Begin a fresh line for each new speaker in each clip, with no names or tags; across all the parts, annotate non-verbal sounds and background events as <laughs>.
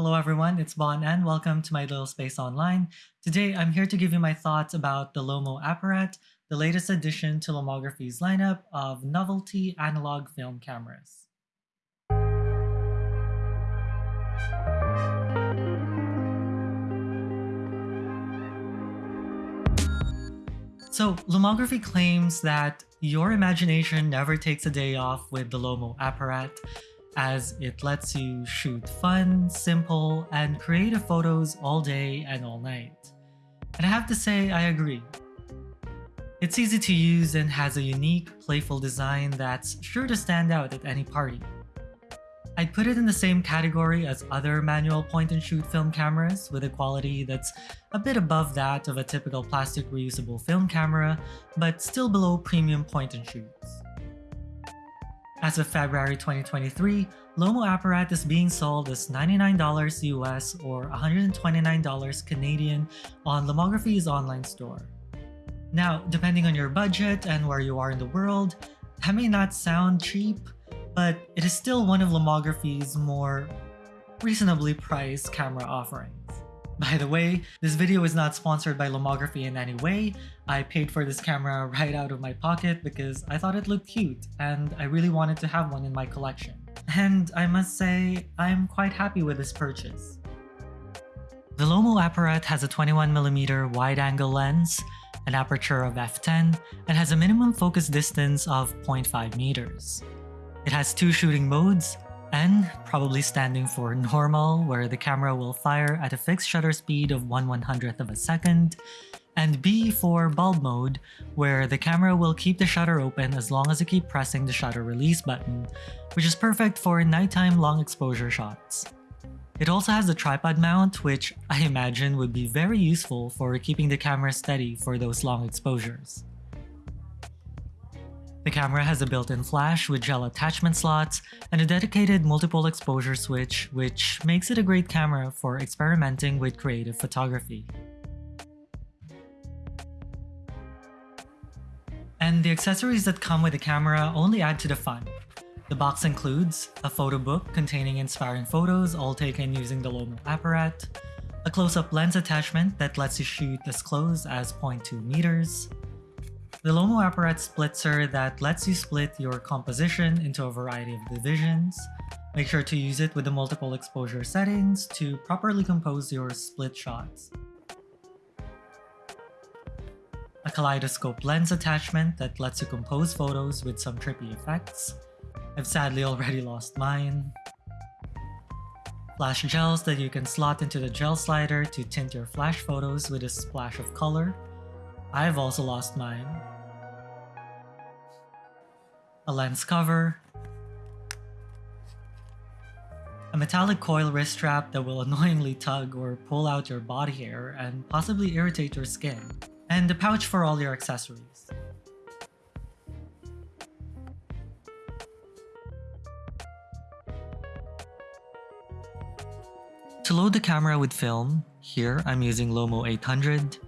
Hello everyone, it's Bon and welcome to my little space online. Today I'm here to give you my thoughts about the Lomo Apparat, the latest addition to Lomography's lineup of novelty analog film cameras. So Lomography claims that your imagination never takes a day off with the Lomo Apparat, as it lets you shoot fun, simple, and creative photos all day and all night. And I have to say, I agree. It's easy to use and has a unique, playful design that's sure to stand out at any party. I'd put it in the same category as other manual point-and-shoot film cameras with a quality that's a bit above that of a typical plastic reusable film camera, but still below premium point-and-shoots. As of February 2023, Lomo Apparat is being sold as $99 US or $129 Canadian on Lomography's online store. Now, depending on your budget and where you are in the world, that may not sound cheap, but it is still one of Lomography's more reasonably priced camera offerings. By the way, this video is not sponsored by Lomography in any way. I paid for this camera <laughs> right out of my pocket because I thought it looked cute and I really wanted to have one in my collection. And I must say, I'm quite happy with this purchase. The Lomo Apparat has a 21mm wide-angle lens, an aperture of f10, and has a minimum focus distance of 0.5 meters. It has two shooting modes, N probably standing for normal, where the camera will fire at a fixed shutter speed of 1 100th of a second, and B for bulb mode, where the camera will keep the shutter open as long as you keep pressing the shutter release button, which is perfect for nighttime long exposure shots. It also has a tripod mount, which I imagine would be very useful for keeping the camera steady for those long exposures. The camera has a built-in flash with gel attachment slots and a dedicated multiple exposure switch which makes it a great camera for experimenting with creative photography. And the accessories that come with the camera only add to the fun. The box includes a photo book containing inspiring photos all taken using the Lomo Apparat, a close-up lens attachment that lets you shoot as close as 0.2 meters, the Lomo Apparat splitzer that lets you split your composition into a variety of divisions. Make sure to use it with the multiple exposure settings to properly compose your split shots. A kaleidoscope lens attachment that lets you compose photos with some trippy effects. I've sadly already <laughs> lost mine. Flash gels that you can slot into the gel slider to tint your flash photos with a splash of color. I've also lost mine. A lens cover, a metallic coil wrist strap that will <laughs> annoyingly tug or pull out your body hair and possibly irritate your skin, and a pouch for all your accessories. To load the camera with film, here I'm using Lomo 800,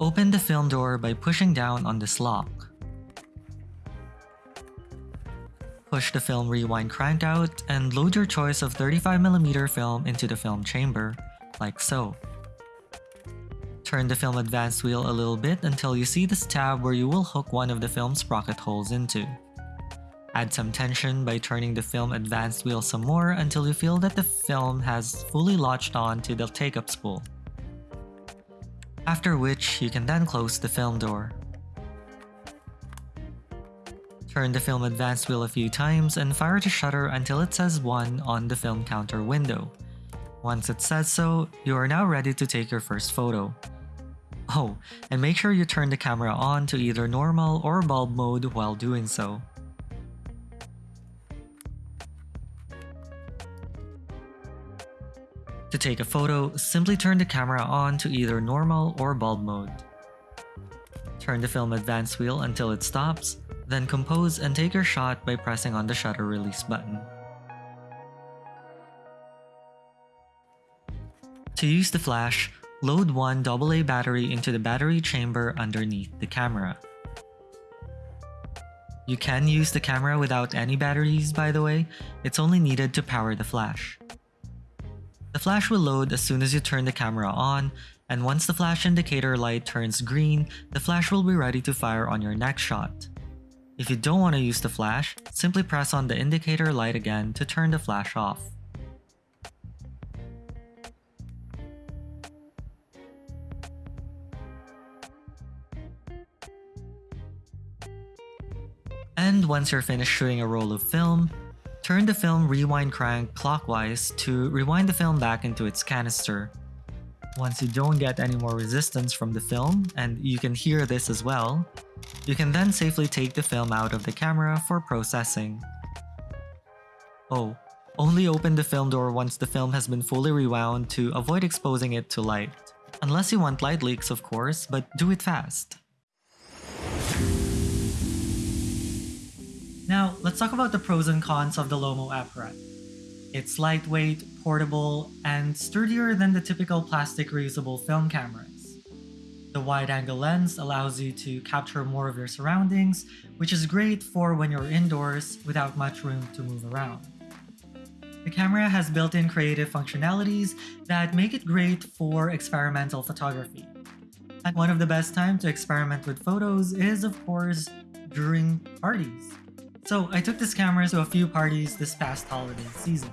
open the film door by pushing down on this lock. Push the film rewind crank out and load your choice of 35mm film into the film chamber, like so. Turn the film advance wheel a little bit until you see this tab where you will hook one of the film sprocket holes into. Add some tension by turning the film advanced wheel some more until you feel that the film has fully latched on to the take-up spool. After which, you can then close the film door. Turn the film advance wheel a few times and fire the shutter until it says 1 on the film counter window. Once it says so, you are now ready to take your first photo. Oh, and make sure you turn the camera on to either normal or bulb mode while doing so. Take a photo, simply turn the camera on to either normal or bulb mode. Turn the film advance wheel until it stops, then compose and take your shot by pressing on the shutter release button. To use the flash, load one AA battery into the battery chamber underneath the camera. You can use the camera without any batteries by the way, it's only needed to power the flash. The flash will load as soon as you turn the camera on, and once the flash indicator light turns green, the flash will be ready to fire on your next shot. If you don't want to use the flash, simply press on the indicator light again to turn the flash off. And once you're finished shooting a roll of film, turn the film rewind crank clockwise to rewind the film back into its canister. Once you don't get any more resistance from the film, and you can hear this as well, you can then safely take the film out of the camera for processing. Oh, only open the film door once the film has been fully rewound to avoid exposing it to light. Unless you want light leaks of course, but do it fast. Now, let's talk about the pros and cons of the Lomo Apparat. It's lightweight, portable, and sturdier than the typical plastic reusable film cameras. The wide-angle lens allows you to capture more of your surroundings, which is great for when you're indoors without much room to move around. The camera has built-in creative functionalities that make it great for experimental photography. And one of the best times to experiment with photos is, of course, during parties. So I took this camera to a few parties this past holiday season.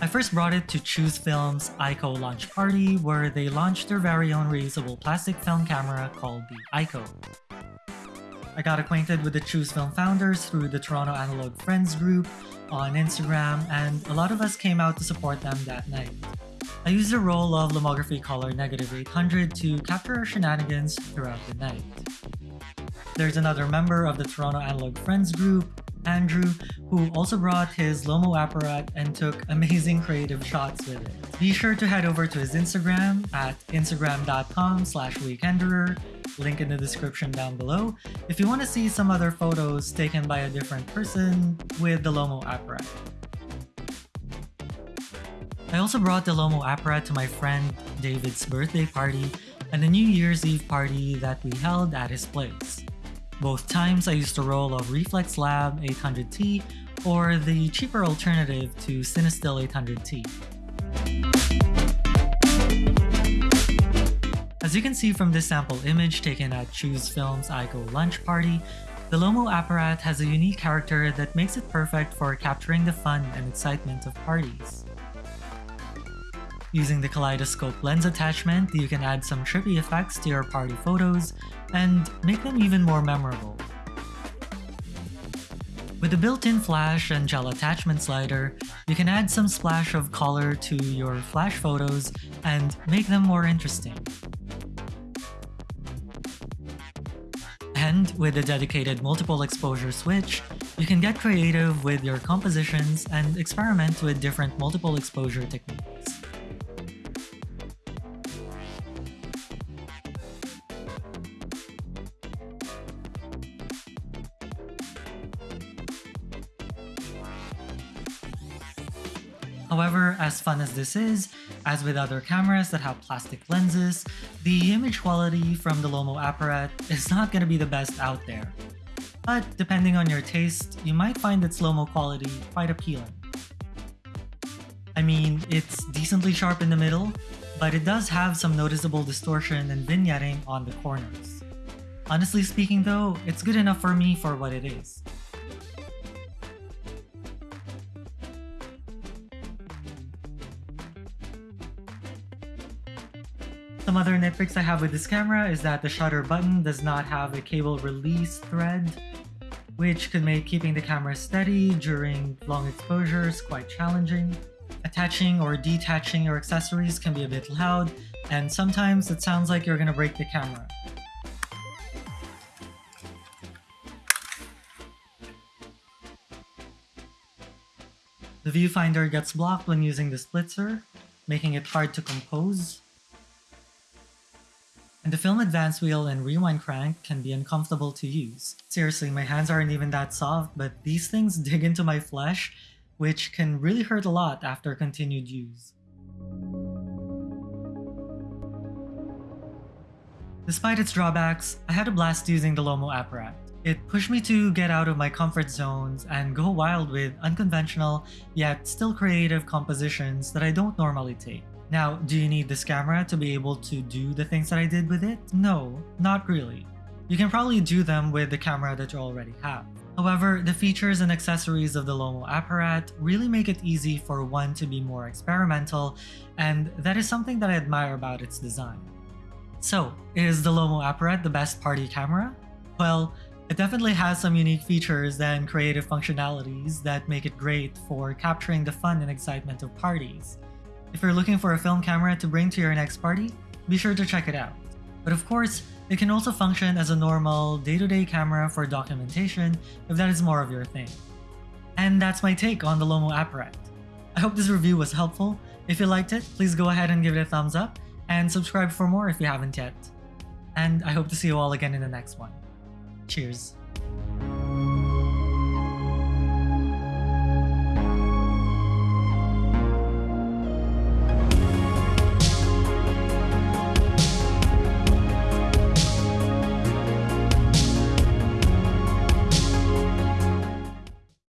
I first brought it to Choose Film's ICO launch party where they launched their very own reusable plastic film camera called the ICO. I got acquainted with the Choose Film founders through the Toronto Analog Friends group on Instagram and a lot of us came out to support them that night. I used a roll of Lomography Color Negative 800 to capture our shenanigans throughout the night. There's another member of the Toronto Analog Friends group, Andrew, who also brought his Lomo apparat and took amazing creative shots with it. Be sure to head over to his Instagram at instagram.com slash weekenderer, link in the description down below, if you want to see some other photos taken by a different person with the Lomo apparat. I also brought the Lomo apparat to my friend David's birthday party and the New Year's Eve party that we held at his place. Both times I used a roll of Reflx Lab 800T or the cheaper alternative to Cinestill 800T. As you can see from this sample image taken at Choose Film's ICO lunch party, the Lomo apparat has a unique character that makes it perfect for capturing the fun and excitement of parties. Using the kaleidoscope lens attachment, you can add some trippy effects to your party photos and make them even more memorable. With the built-in flash and gel attachment slider, you can add some splash of color to your flash photos and make them more interesting. And with the dedicated multiple exposure switch, you can get creative with your compositions and experiment with different multiple exposure techniques. However, as fun as this is, as with other cameras that have plastic lenses, the image quality from the Lomo apparat <laughs> is not going to be the best out there. But depending on your taste, you might find its Lomo quality quite appealing. I mean, it's decently sharp in the middle, but it does have some noticeable distortion and vignetting on the corners. Honestly speaking though, it's good enough for me for what it is. Other nitpicks I have with this camera is that the shutter button does not have a cable release thread, which could make keeping the camera steady during long exposures quite challenging. Attaching or detaching your accessories can be a bit loud, and sometimes it sounds like you're gonna break the camera. The viewfinder gets blocked when using the splitzer, making it hard to compose. And the film advance wheel and rewind crank can be uncomfortable to use. Seriously, my hands aren't even that soft, but these things <laughs> dig into my flesh, which can really hurt a lot after continued use. Despite its drawbacks, I had a blast using the Lomo apparat. It pushed me to get out of my comfort zones and go wild with unconventional yet still creative compositions that I don't normally take. Now, do you need this camera to be able to do the things that I did with it? No, not really. You can probably do them with the camera that you already have. However, the features and accessories of the Lomo Apparat really make it easy for one to be more experimental, and that is something that I admire about its design. So, is the Lomo Apparat the best party camera? Well, it definitely has some unique features and creative functionalities that make it great for capturing the fun and excitement of parties. If you're looking for a film camera to bring to your next party, be sure to check it out. But of course, it can also function as a normal day-to-day camera for documentation if that is more of your thing. And that's my take on the Lomo Apparat. I hope this review was helpful. If you liked it, please go ahead and give it a thumbs up and subscribe for more if you haven't yet. And I hope to see you all again in the next one. Cheers.